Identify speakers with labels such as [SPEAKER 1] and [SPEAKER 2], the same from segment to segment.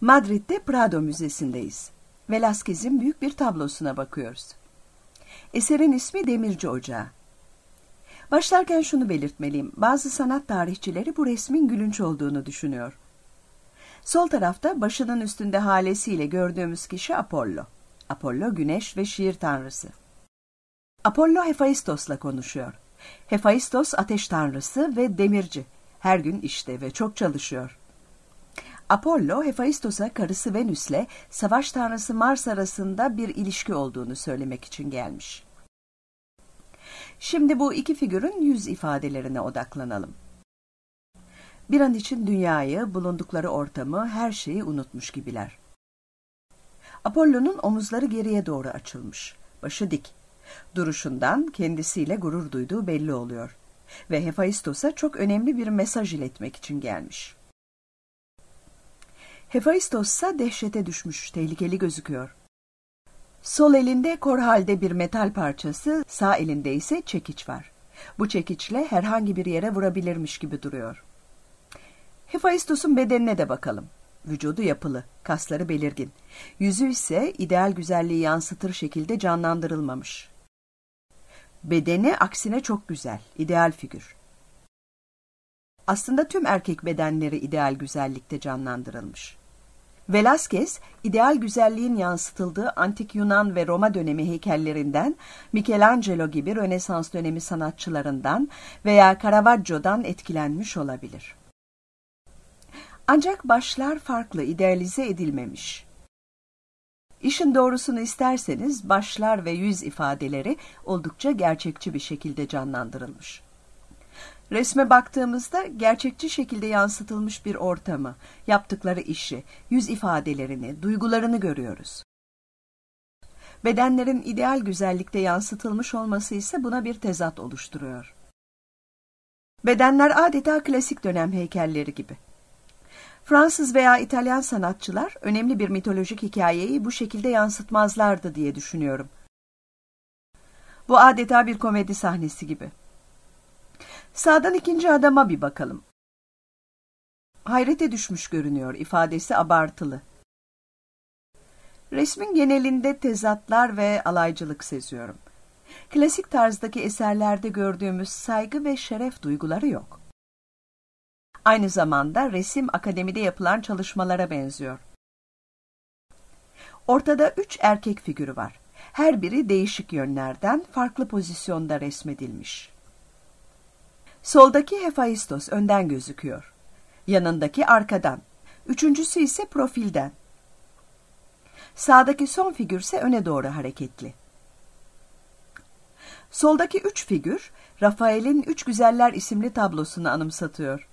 [SPEAKER 1] Madrid'de Prado Müzesi'ndeyiz. Velázquez'in büyük bir tablosuna bakıyoruz. Eserin ismi Demirci Ocağı. Başlarken şunu belirtmeliyim. Bazı sanat tarihçileri bu resmin gülünç olduğunu düşünüyor. Sol tarafta başının üstünde halesiyle gördüğümüz kişi Apollo. Apollo güneş ve şiir tanrısı. Apollo Hephaistos'la konuşuyor. Hephaistos ateş tanrısı ve demirci. Her gün işte ve çok çalışıyor. Apollo, Hephaistos'a karısı Venüs'le savaş tanrısı Mars arasında bir ilişki olduğunu söylemek için gelmiş. Şimdi bu iki figürün yüz ifadelerine odaklanalım. Bir an için dünyayı, bulundukları ortamı, her şeyi unutmuş gibiler. Apollo'nun omuzları geriye doğru açılmış, başı dik. Duruşundan kendisiyle gurur duyduğu belli oluyor ve Hephaistos'a çok önemli bir mesaj iletmek için gelmiş. Hephaistos ise dehşete düşmüş, tehlikeli gözüküyor. Sol elinde kor halde bir metal parçası, sağ elinde ise çekiç var. Bu çekiçle herhangi bir yere vurabilirmiş gibi duruyor. Hephaistos'un bedenine de bakalım. Vücudu yapılı, kasları belirgin. Yüzü ise ideal güzelliği yansıtır şekilde canlandırılmamış. Bedeni aksine çok güzel, ideal figür. Aslında tüm erkek bedenleri ideal güzellikte canlandırılmış. Velázquez, ideal güzelliğin yansıtıldığı antik Yunan ve Roma dönemi heykellerinden, Michelangelo gibi Rönesans dönemi sanatçılarından veya Caravaggio'dan etkilenmiş olabilir. Ancak başlar farklı, idealize edilmemiş. İşin doğrusunu isterseniz başlar ve yüz ifadeleri oldukça gerçekçi bir şekilde canlandırılmış. Resme baktığımızda gerçekçi şekilde yansıtılmış bir ortamı, yaptıkları işi, yüz ifadelerini, duygularını görüyoruz. Bedenlerin ideal güzellikte yansıtılmış olması ise buna bir tezat oluşturuyor. Bedenler adeta klasik dönem heykelleri gibi. Fransız veya İtalyan sanatçılar önemli bir mitolojik hikayeyi bu şekilde yansıtmazlardı diye düşünüyorum. Bu adeta bir komedi sahnesi gibi. Sağdan ikinci adama bir bakalım. Hayrete düşmüş görünüyor, ifadesi abartılı. Resmin genelinde tezatlar ve alaycılık seziyorum. Klasik tarzdaki eserlerde gördüğümüz saygı ve şeref duyguları yok. Aynı zamanda resim akademide yapılan çalışmalara benziyor. Ortada üç erkek figürü var. Her biri değişik yönlerden farklı pozisyonda resmedilmiş. Soldaki Hephaistos önden gözüküyor. Yanındaki arkadan. Üçüncüsü ise profilden. Sağdaki son figür ise öne doğru hareketli. Soldaki üç figür, Rafael'in Üç Güzeller isimli tablosunu anımsatıyor.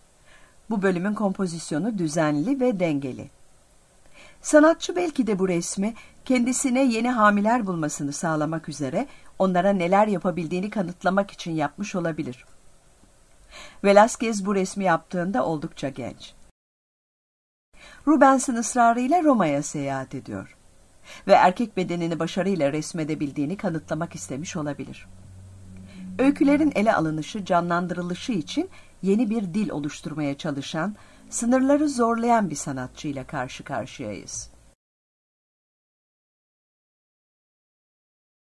[SPEAKER 1] Bu bölümün kompozisyonu düzenli ve dengeli. Sanatçı belki de bu resmi kendisine yeni hamiler bulmasını sağlamak üzere onlara neler yapabildiğini kanıtlamak için yapmış olabilir. Velázquez bu resmi yaptığında oldukça genç. Rubens'in ısrarıyla Roma'ya seyahat ediyor ve erkek bedenini başarıyla resmedebildiğini kanıtlamak istemiş olabilir. Öykülerin ele alınışı, canlandırılışı için yeni bir dil oluşturmaya çalışan, sınırları zorlayan bir sanatçıyla karşı karşıyayız.